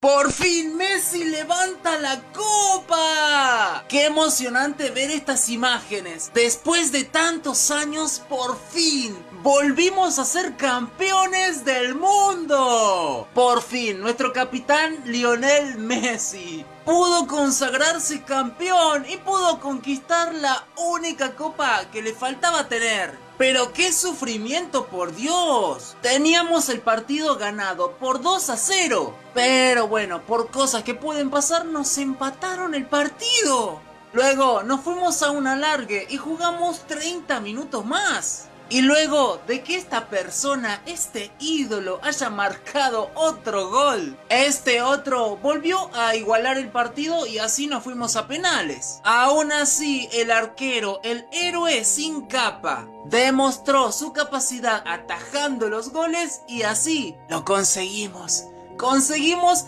¡Por fin Messi levanta la copa! ¡Qué emocionante ver estas imágenes! Después de tantos años, por fin, volvimos a ser campeones del mundo. Por fin, nuestro capitán Lionel Messi pudo consagrarse campeón y pudo conquistar la única copa que le faltaba tener. Pero qué sufrimiento, por Dios. Teníamos el partido ganado por 2 a 0. Pero bueno, por cosas que pueden pasar, nos empataron el partido. Luego nos fuimos a un alargue y jugamos 30 minutos más. Y luego de que esta persona, este ídolo, haya marcado otro gol, este otro volvió a igualar el partido y así nos fuimos a penales. Aún así, el arquero, el héroe sin capa, demostró su capacidad atajando los goles y así lo conseguimos. Conseguimos